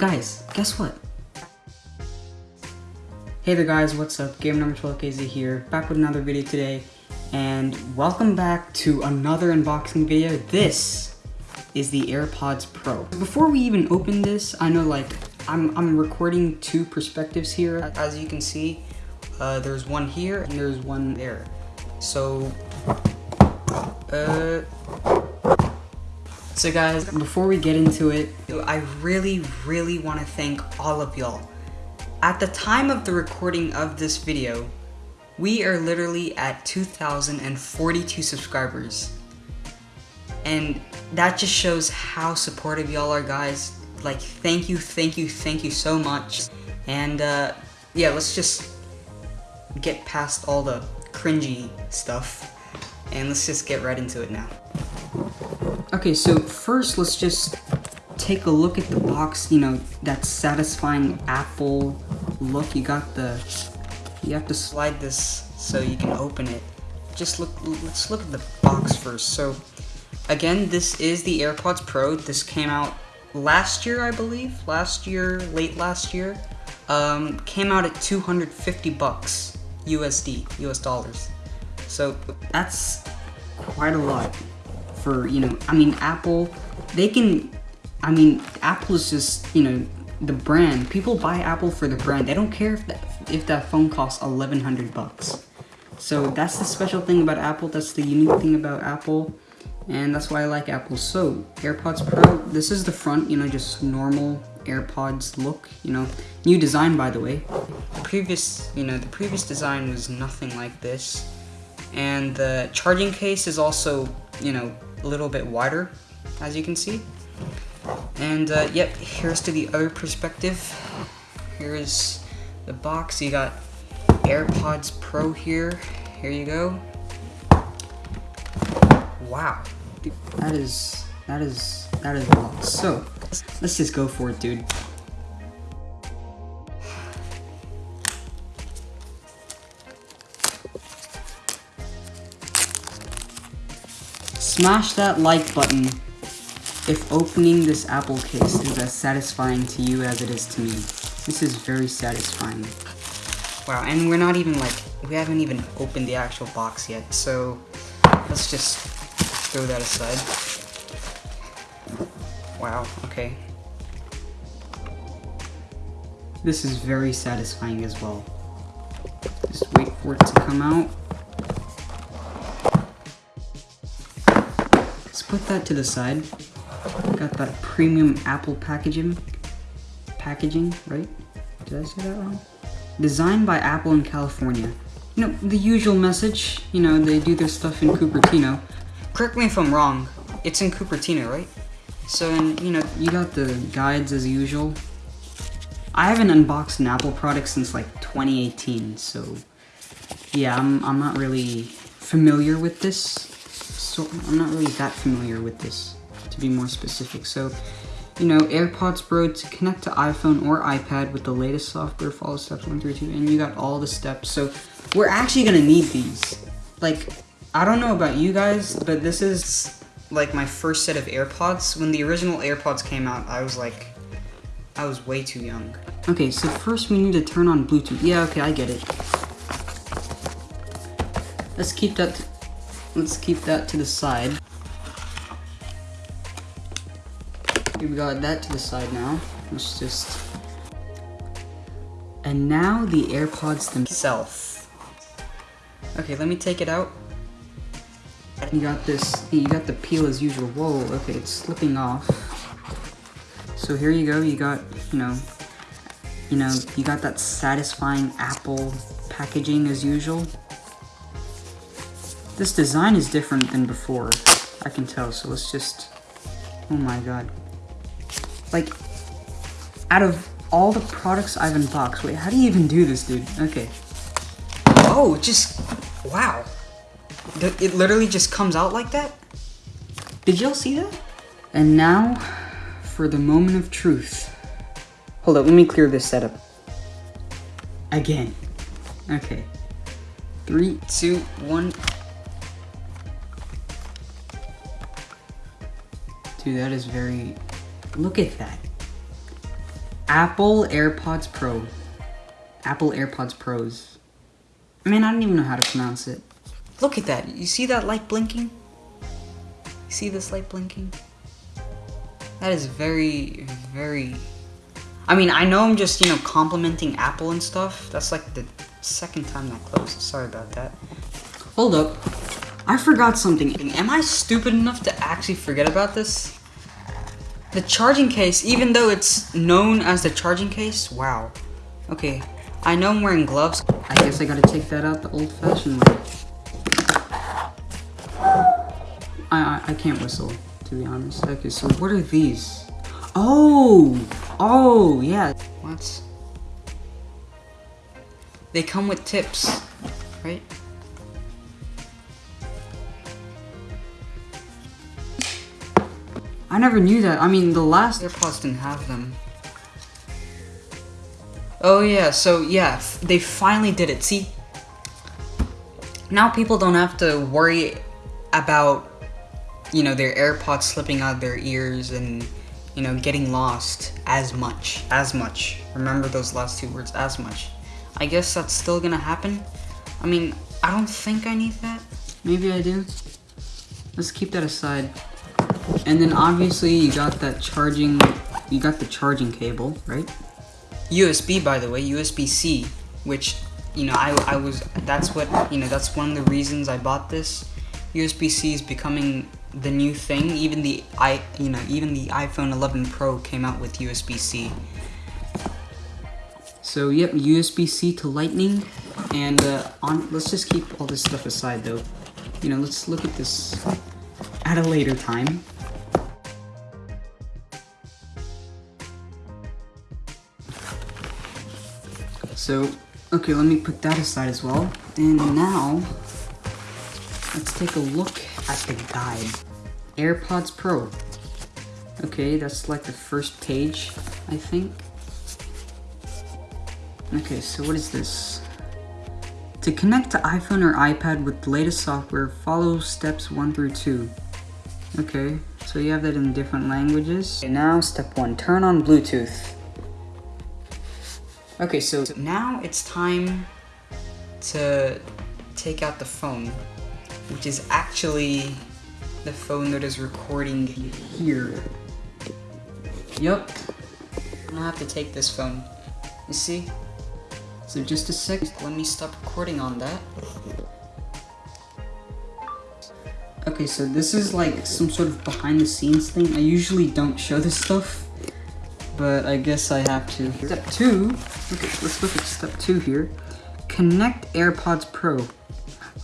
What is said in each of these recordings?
guys, guess what? Hey there guys, what's up? Gamer Number 12KZ here, back with another video today, and welcome back to another unboxing video. This is the AirPods Pro. Before we even open this, I know like, I'm, I'm recording two perspectives here. As you can see, uh, there's one here and there's one there. So, uh, so guys, before we get into it, I really, really want to thank all of y'all. At the time of the recording of this video, we are literally at 2,042 subscribers. And that just shows how supportive y'all are, guys. Like, thank you, thank you, thank you so much. And, uh, yeah, let's just get past all the cringy stuff. And let's just get right into it now. Okay, so first let's just take a look at the box, you know, that satisfying Apple look. You got the, you have to slide this so you can open it. Just look, let's look at the box first. So, again, this is the AirPods Pro. This came out last year, I believe. Last year, late last year. Um, came out at 250 bucks USD, US dollars. So that's quite a lot for, you know, I mean, Apple, they can, I mean, Apple is just, you know, the brand. People buy Apple for the brand. They don't care if that, if that phone costs 1100 bucks. So that's the special thing about Apple. That's the unique thing about Apple. And that's why I like Apple. So, AirPods Pro, this is the front, you know, just normal AirPods look, you know. New design, by the way. The previous, you know, the previous design was nothing like this. And the charging case is also, you know, a little bit wider, as you can see. And uh, yep, here's to the other perspective. Here's the box. You got AirPods Pro here. Here you go. Wow. That is, that is, that is a lot. So, let's just go for it, dude. Smash that like button if opening this Apple case is as satisfying to you as it is to me. This is very satisfying. Wow, and we're not even like, we haven't even opened the actual box yet, so let's just throw that aside. Wow, okay. This is very satisfying as well. Just wait for it to come out. Put that to the side. Got that premium Apple packaging. Packaging, right? Did I say that wrong? Designed by Apple in California. You know, the usual message. You know, they do their stuff in Cupertino. Correct me if I'm wrong. It's in Cupertino, right? So, and, you know, you got the guides as usual. I haven't unboxed an Apple product since like 2018, so yeah, I'm, I'm not really familiar with this. So I'm not really that familiar with this, to be more specific. So, you know, AirPods Pro to connect to iPhone or iPad with the latest software, follow steps one through two, and you got all the steps. So we're actually gonna need these. Like, I don't know about you guys, but this is like my first set of AirPods. When the original AirPods came out, I was like, I was way too young. Okay, so first we need to turn on Bluetooth. Yeah, okay, I get it. Let's keep that, let's keep that to the side. We've got that to the side now. Let's just, and now the AirPods themselves. Okay, let me take it out. You got this, you got the peel as usual. Whoa, okay, it's slipping off. So here you go, you got, you know, you know, you got that satisfying Apple packaging as usual. This design is different than before, I can tell, so let's just, oh my god. Like, out of all the products I've unboxed, wait, how do you even do this, dude? Okay. Oh, just, wow. It literally just comes out like that? Did y'all see that? And now, for the moment of truth. Hold up, let me clear this setup. Again. Okay. Three, two, one. Dude, that is very... Look at that. Apple AirPods Pro. Apple AirPods Pros. I mean, I don't even know how to pronounce it. Look at that. You see that light blinking? You see this light blinking? That is very, very... I mean, I know I'm just, you know, complimenting Apple and stuff. That's like the second time that closed. Sorry about that. Hold up. I forgot something. Am I stupid enough to actually forget about this? The charging case, even though it's known as the charging case, wow. Okay, I know I'm wearing gloves. I guess I gotta take that out the old-fashioned way. I, I, I can't whistle, to be honest. Okay, so what are these? Oh! Oh, yeah. What? They come with tips, right? I never knew that. I mean, the last AirPods didn't have them. Oh yeah, so yeah, they finally did it. See, now people don't have to worry about, you know, their AirPods slipping out of their ears and, you know, getting lost as much. As much. Remember those last two words, as much. I guess that's still gonna happen. I mean, I don't think I need that. Maybe I do. Let's keep that aside. And then obviously you got that charging, you got the charging cable, right? USB, by the way, USB-C, which, you know, I, I was, that's what, you know, that's one of the reasons I bought this. USB-C is becoming the new thing. Even the, I, you know, even the iPhone 11 Pro came out with USB-C. So, yep, USB-C to Lightning, and uh, on, let's just keep all this stuff aside, though. You know, let's look at this at a later time. So, okay, let me put that aside as well. And now, let's take a look at the guide. AirPods Pro. Okay, that's like the first page, I think. Okay, so what is this? To connect to iPhone or iPad with the latest software, follow steps 1 through 2. Okay, so you have that in different languages. Okay, now step 1, turn on Bluetooth. Okay, so now it's time to take out the phone, which is actually the phone that is recording here. Yup. I'm gonna have to take this phone. You see? So just a sec, let me stop recording on that. Okay, so this is like some sort of behind the scenes thing. I usually don't show this stuff but I guess I have to. Step two, okay, let's look at step two here. Connect AirPods Pro.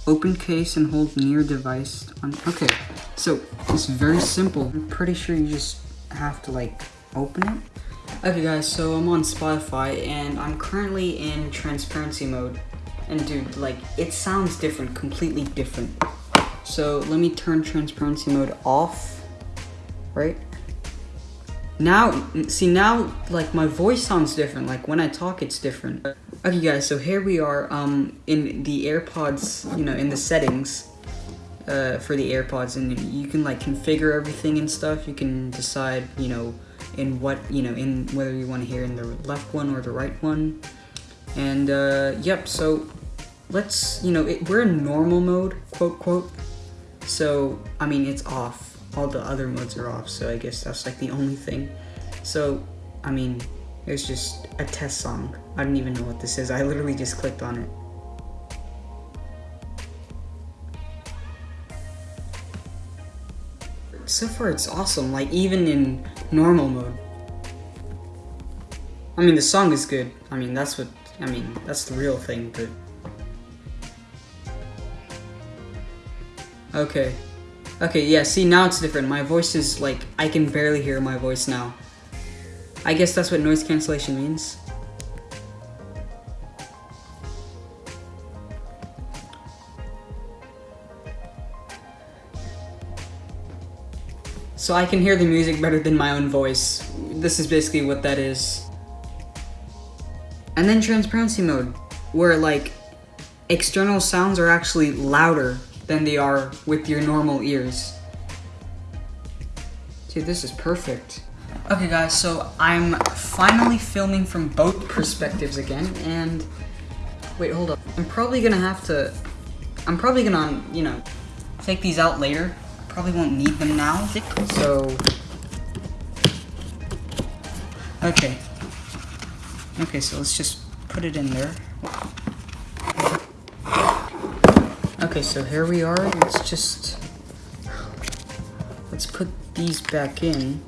Open case and hold near device on, okay. So, it's very simple. I'm pretty sure you just have to like open it. Okay guys, so I'm on Spotify and I'm currently in transparency mode. And dude, like, it sounds different, completely different. So let me turn transparency mode off, right? Now, see now, like my voice sounds different. Like when I talk, it's different. Okay guys, so here we are um, in the AirPods, you know, in the settings uh, for the AirPods and you can like configure everything and stuff. You can decide, you know, in what, you know, in whether you want to hear in the left one or the right one. And uh, yep, so let's, you know, it, we're in normal mode, quote, quote. So, I mean, it's off all the other modes are off, so I guess that's like the only thing. So, I mean, it's just a test song. I don't even know what this is. I literally just clicked on it. So far, it's awesome, like even in normal mode. I mean, the song is good. I mean, that's what, I mean, that's the real thing, but... Okay, Okay, yeah, see, now it's different. My voice is, like, I can barely hear my voice now. I guess that's what noise cancellation means. So I can hear the music better than my own voice. This is basically what that is. And then transparency mode, where like external sounds are actually louder than they are with your normal ears. Dude, this is perfect. Okay guys, so I'm finally filming from both perspectives again, and wait, hold up. I'm probably gonna have to, I'm probably gonna, um, you know, take these out later. Probably won't need them now, so, okay. Okay, so let's just put it in there. Okay, so here we are, let's just, let's put these back in.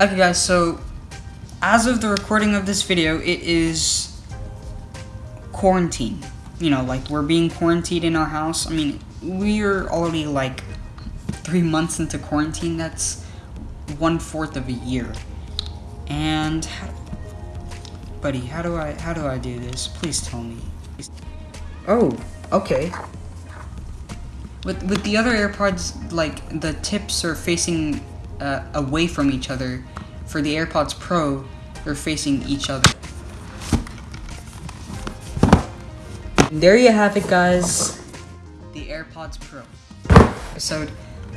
Okay guys, so as of the recording of this video, it is quarantine. You know, like we're being quarantined in our house. I mean, we are already like three months into quarantine. That's one fourth of a year. And, how, buddy, how do I how do I do this? Please tell me. Oh, okay. With with the other AirPods, like the tips are facing uh, away from each other. For the AirPods Pro, they're facing each other. There you have it, guys. The AirPods Pro episode.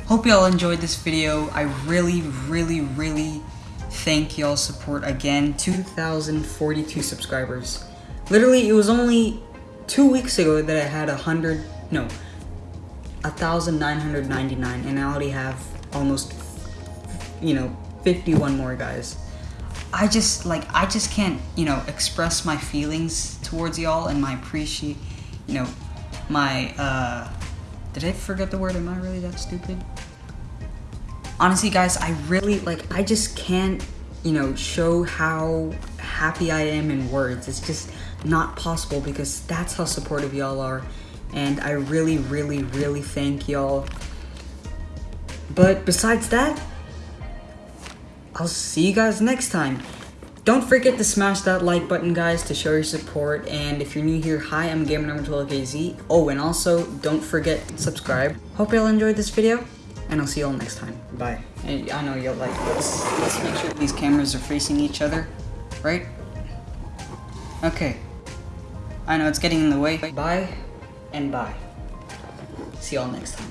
Hope y'all enjoyed this video. I really, really, really thank y'all's support again. 2,042 subscribers. Literally, it was only two weeks ago that I had a hundred, no, a 1,999, and I already have almost you know, 51 more guys. I just like I just can't, you know, express my feelings towards y'all and my appreciate, you know, my uh did I forget the word? Am I really that stupid? Honestly, guys, I really like I just can't, you know, show how happy I am in words. It's just not possible because that's how supportive y'all are. And I really, really, really thank y'all. But besides that, I'll see you guys next time. Don't forget to smash that like button, guys, to show your support. And if you're new here, hi, I'm Gamer Number 12KZ. Oh, and also, don't forget to subscribe. Hope y'all enjoyed this video, and I'll see y'all next time. Bye. And I know y'all like, let's, let's make sure these cameras are facing each other, right? Okay. I know it's getting in the way. Bye, and bye. See y'all next time.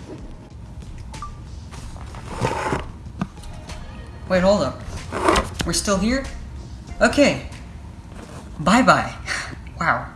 Wait, hold up. We're still here? Okay. Bye-bye. wow.